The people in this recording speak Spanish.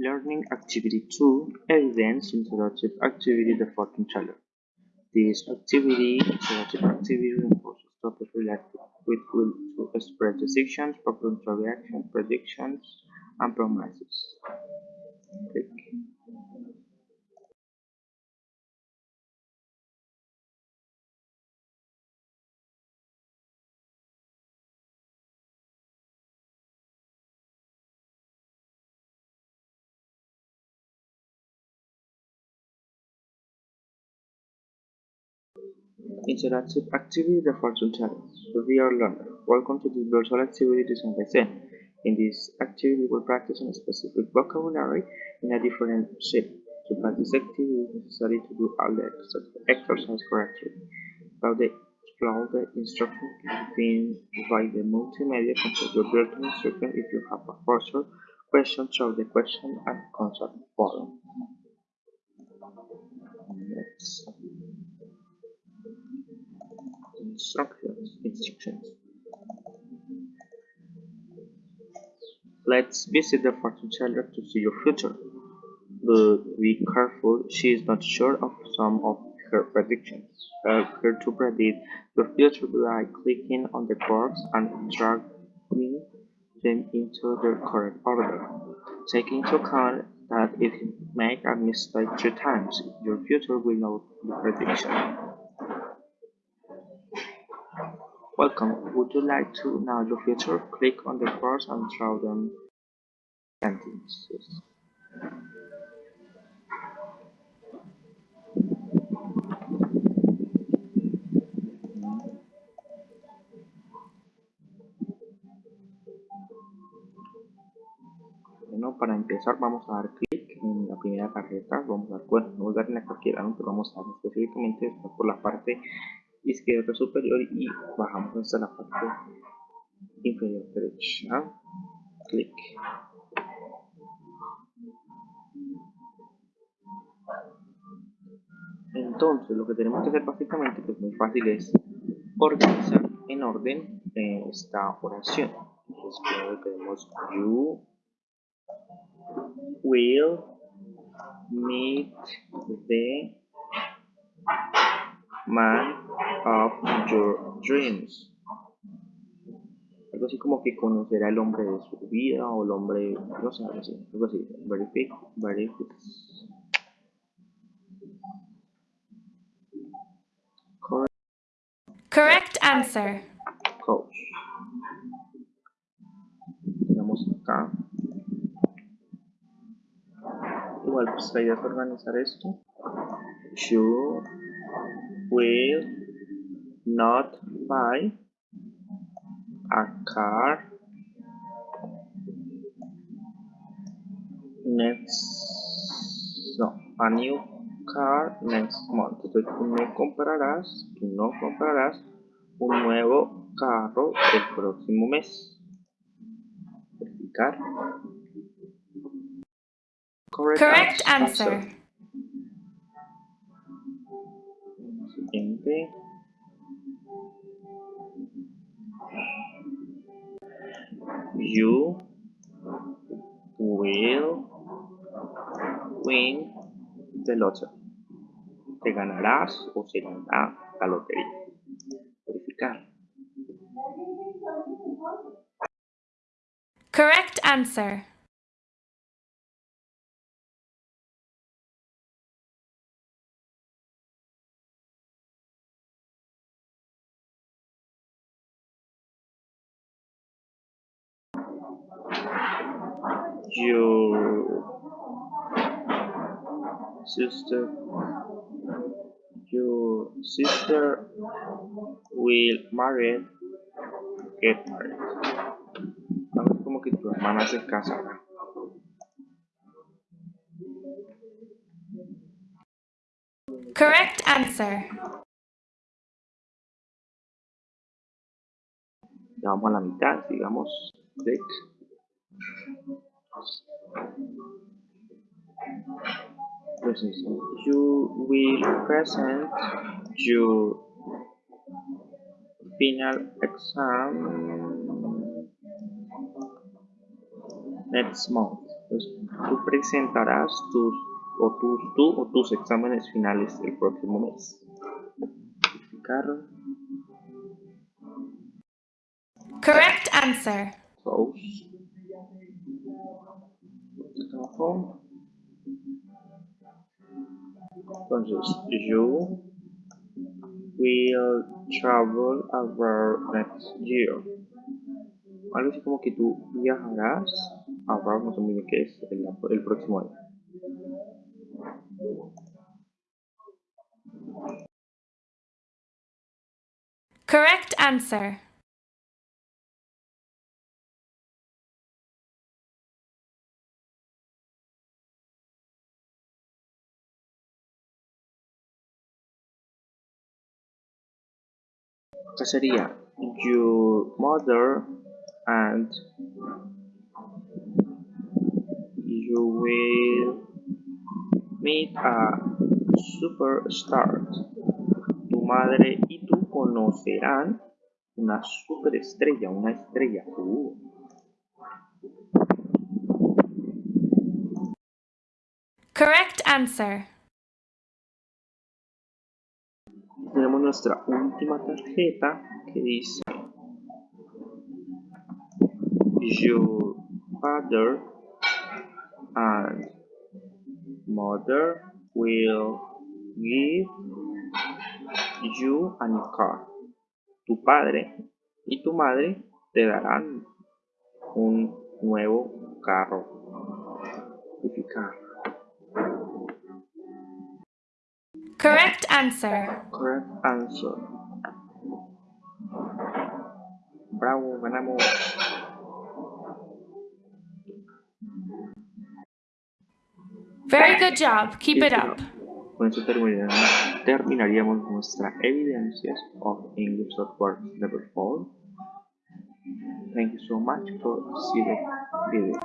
Learning Activity 2 Evidence Interactive Activity The Fortune Teller. This activity, interactive activity, reinforces topics related with will to express decisions, popular reactions, predictions, and promises. Click. Interactive activity the fortune teller. Dear learner, welcome to this virtual activity designed by Zen. In this activity, we will practice on a specific vocabulary in a different shape. To practice activity, it is necessary to do all the exercise correctly. Follow the, follow the instructions given by the multimedia. Complete your built-in instruction. If you have a further question, show the question and consult forum. Let's instructions. Instructions let's visit the fortune teller to see your future. But be careful she is not sure of some of her predictions help her to predict your future by clicking on the cards and dragging them into their correct order. Take into account that if you make a mistake three times your future will not be prediction Welcome. Would you like to know your future? Click on the cards and draw them sentences. Bueno, para empezar vamos a dar clic en la primera tarjeta, vamos a dar, bueno, no voy a dar en la cualquiera, pero vamos a dar específicamente por la parte izquierda superior y bajamos hasta la parte inferior derecha. Clic. Entonces lo que tenemos que hacer básicamente que es muy fácil es organizar en orden eh, esta oración. Entonces primero tenemos you will meet the man of your dreams. Algo así como que conocerá al hombre de su vida o el hombre, no sé, algo así, algo así. Verific, verific. Correct. Correct answer. Coach. Tenemos acá. Igual pues la idea es organizar esto. You will not buy a car next no a new car next month tú no comprarás tú no comprarás un nuevo carro el próximo mes verificar correct, correct answer. answer. Siguiente you will win the lottery. Te ganarás o se ganará la lotería. Verificar. Correct answer. Your sister your sister will marry get married algo como que tu hermana se casará correct answer. Ya vamos a la mitad digamos click you will present your final exam next month Entonces, tú presentarás tus o tus, tú o tus exámenes finales el próximo mes. Correct answer. Close. Trabajo. Entonces, you will travel abroad next year. Algo así como que tú viajarás abroad, no sé muy bien qué es, el, el próximo año. Correct answer. Acá sería your mother and you will meet a superstar. Tu madre y tú conocerán una superestrella, una estrella. Correct answer. Tenemos nuestra última tarjeta que dice Your father and mother will give you a new car. Tu padre y tu madre te darán un nuevo carro. Correct answer. Correct answer. Bravo, ganamos. Very good job. Keep it up. Con esto terminaríamos, nuestra evidencias of English Software Level 4. Thank you so much for seeing the video.